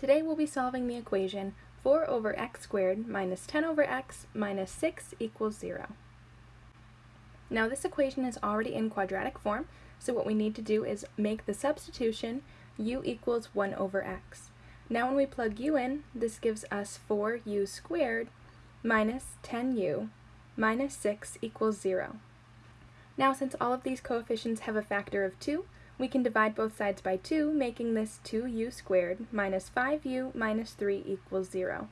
Today we'll be solving the equation 4 over x squared minus 10 over x minus 6 equals 0. Now this equation is already in quadratic form, so what we need to do is make the substitution u equals 1 over x. Now when we plug u in, this gives us 4u squared minus 10u minus 6 equals 0. Now since all of these coefficients have a factor of 2, we can divide both sides by 2, making this 2u squared minus 5u minus 3 equals 0.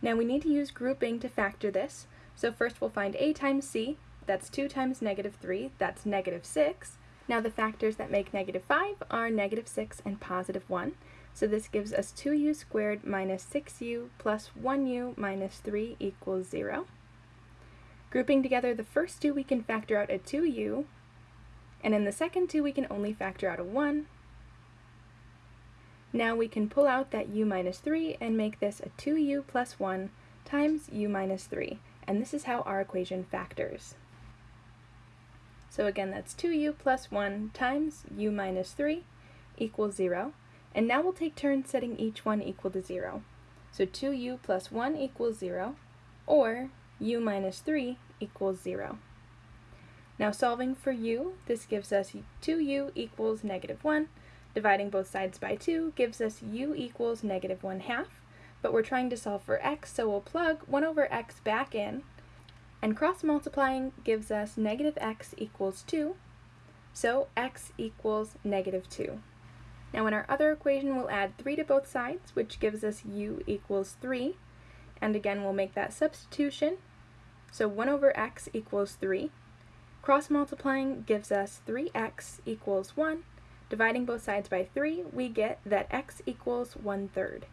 Now we need to use grouping to factor this, so first we'll find a times c, that's 2 times negative 3, that's negative 6. Now the factors that make negative 5 are negative 6 and positive 1, so this gives us 2u squared minus 6u plus 1u minus 3 equals 0. Grouping together the first two we can factor out a 2u, and in the second two, we can only factor out a 1. Now we can pull out that u minus 3 and make this a 2u plus 1 times u minus 3. And this is how our equation factors. So again, that's 2u plus 1 times u minus 3 equals 0. And now we'll take turns setting each one equal to 0. So 2u plus 1 equals 0, or u minus 3 equals 0. Now solving for u, this gives us 2u equals negative 1. Dividing both sides by 2 gives us u equals negative 1 half. But we're trying to solve for x, so we'll plug 1 over x back in. And cross multiplying gives us negative x equals 2. So x equals negative 2. Now in our other equation, we'll add 3 to both sides, which gives us u equals 3. And again, we'll make that substitution. So 1 over x equals 3. Cross multiplying gives us 3x equals 1. Dividing both sides by 3, we get that x equals 1 third.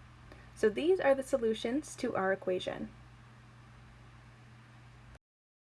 So these are the solutions to our equation.